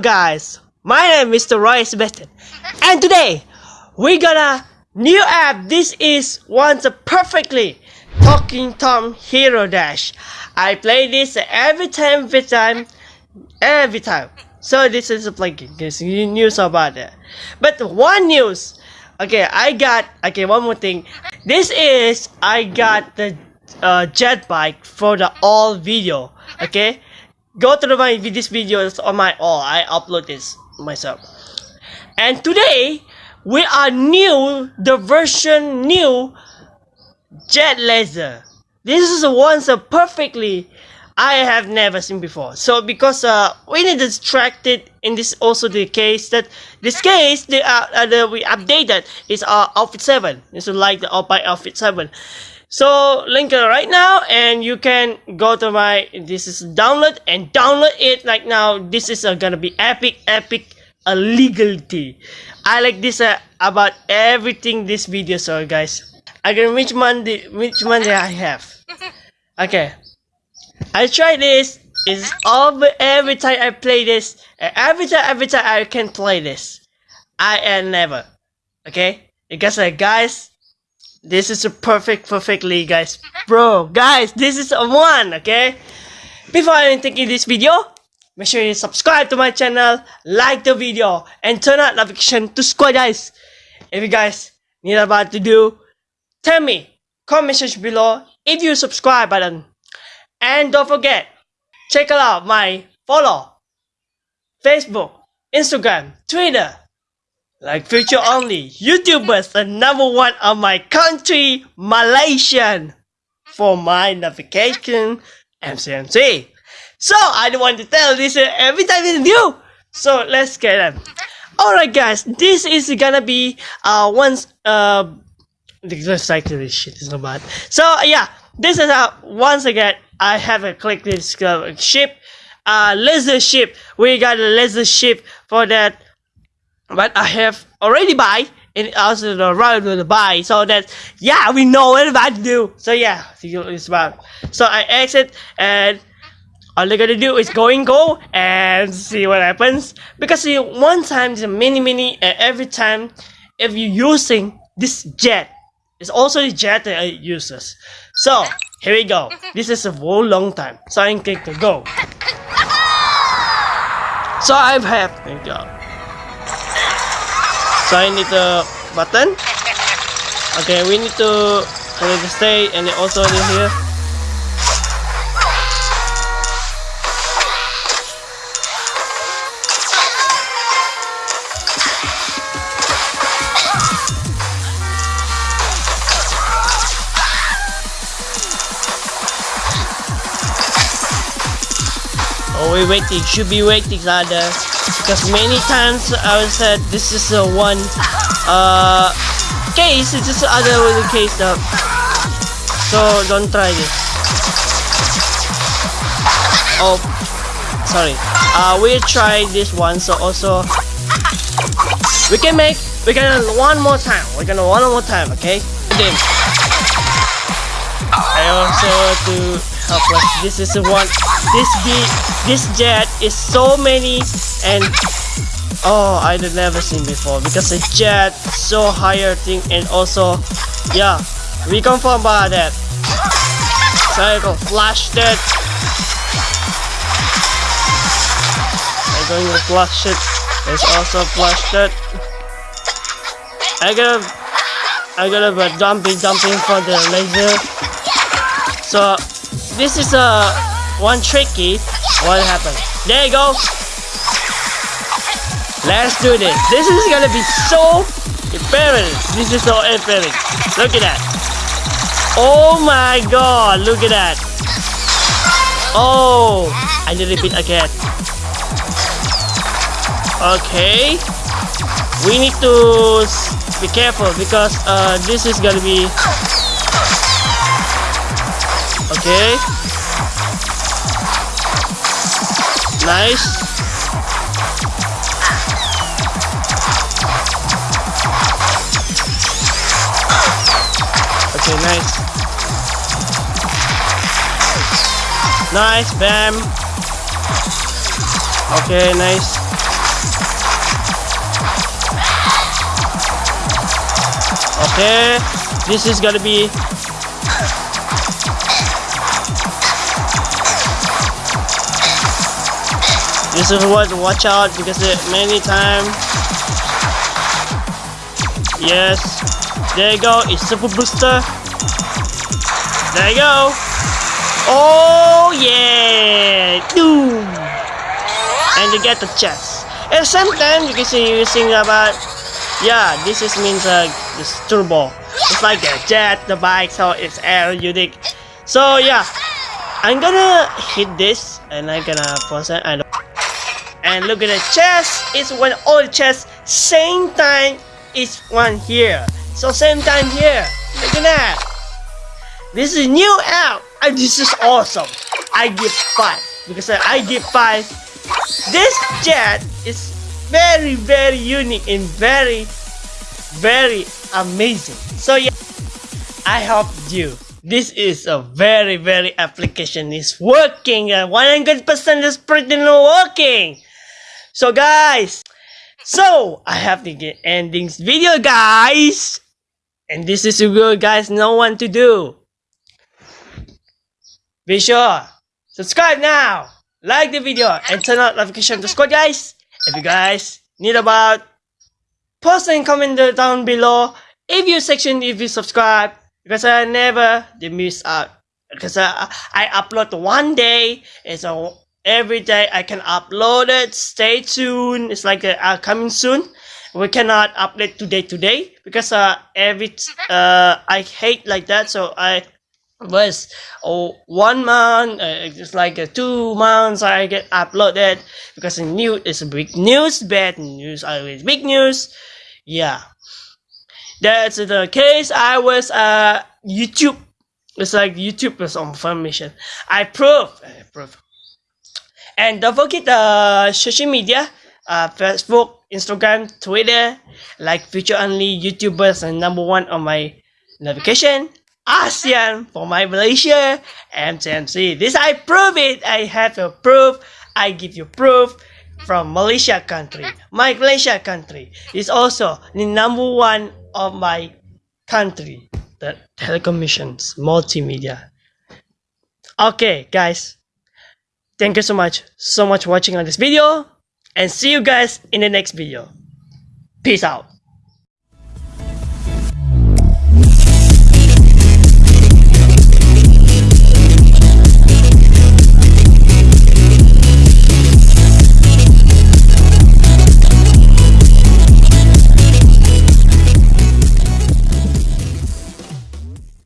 Guys, my name is Mr. Roy Sebastian and today we got a new app. This is once a perfectly Talking Tom Hero Dash. I play this every time, every time, every time. So this is a This news about it. But one news, okay, I got okay. One more thing. This is I got the uh, jet bike for the all video. Okay, go to my this videos on my all. I upload this myself. And today we are new the version new jet laser. This is once a perfectly I have never seen before. So because uh, we need to distract it in this also the case that this case the uh, uh the, we updated is our uh, outfit seven. It's like the by outfit seven. So link it right now and you can go to my this is download and download it like now. This is uh, gonna be epic epic legality. I like this uh, about everything this video so guys. I can which money which money I have. Okay. I try this is all every time I play this every time every time I can play this. I am never. Okay? Because uh, guys this is a perfect, perfectly, guys. Bro, guys, this is a one, okay? Before I taking this video, make sure you subscribe to my channel, like the video, and turn on notification to squad guys. If you guys need about to do, tell me, comment section below if you subscribe button. And don't forget, check out my follow, Facebook, Instagram, Twitter, like future only YouTubers the number one of my country, Malaysian, for my navigation, MCMC. So I don't want to tell this every time in view. So let's get them. Alright guys, this is gonna be uh once uh like this shit is not bad. So yeah, this is uh once again I have a click this uh, ship uh laser ship. We got a laser ship for that but I have already buy and also the right to buy so that yeah we know what about to do. So yeah it's about so I exit and all I gotta do is go and go and see what happens. Because see one time the mini mini and uh, every time if you're using this jet it's also the jet that I uses. So here we go. This is a whole long time so I can go. So I've had there you go so I need the button. Okay we need to put it to stay and also in here Oh, we waiting. Should be waiting, Ada because many times I was said this is a one uh case it's just other case stuff so don't try this. Oh sorry. Uh we try this one so also we can make we can one more time. We're gonna one more time okay? Again I also to this is the one. This beat this jet is so many and oh I never seen before because the jet so higher thing and also yeah we confirm about that. So I go flash that. I'm going to flash it. There's also flash that. I gotta I gotta be dumping dumping for the laser. So this is a one tricky what happened there you go Let's do this. This is gonna be so apparent. This is so apparent. Look at that. Oh my god, look at that. Oh, I need to repeat again. Okay. We need to be careful because uh, this is gonna be... Okay. Nice. Okay, nice. Nice, bam. Okay, nice. Okay, this is gonna be This is what watch out because it many times. Yes, there you go. It's super booster. There you go. Oh yeah, doom. And you get the chest. At the same time, you can see using about yeah. This is means uh, this turbo. It's like a jet, the bike, so it's air unique. So yeah, I'm gonna hit this and I'm gonna pause it. I and look at the chest. It's one the chest. Same time is one here. So same time here. Look at that. This is new app and this is awesome. I give five. Because I give five. This jet is very very unique and very very amazing. So yeah I hope you. This is a very very application. Is working. 100% is pretty working so guys, so I have to get ending video guys. And this is a good guys no one to do. Be sure, subscribe now, like the video, and turn on notification to squad guys. If you guys need about, post and comment down below. If you section if you subscribe, because I never miss out. Because I, I upload one day, and so every day I can upload it. Stay tuned. It's like uh, uh, coming soon. We cannot update today today because uh every uh I hate like that. So I was oh one month uh, it's like uh, two months I get uploaded because the news is big news bad news always big news yeah that's the case I was uh YouTube it's like YouTube was on information I prove I prove and don't forget the uh, social media, uh, Facebook, Instagram, Twitter, like future only YouTubers and number one on my navigation. ASEAN for my Malaysia, MTMC. This I prove it. I have a proof. I give you proof from Malaysia country. My Malaysia country is also the number one of my country. The telecommunications, multimedia. Okay, guys. Thank you so much, so much for watching on this video and see you guys in the next video. Peace out.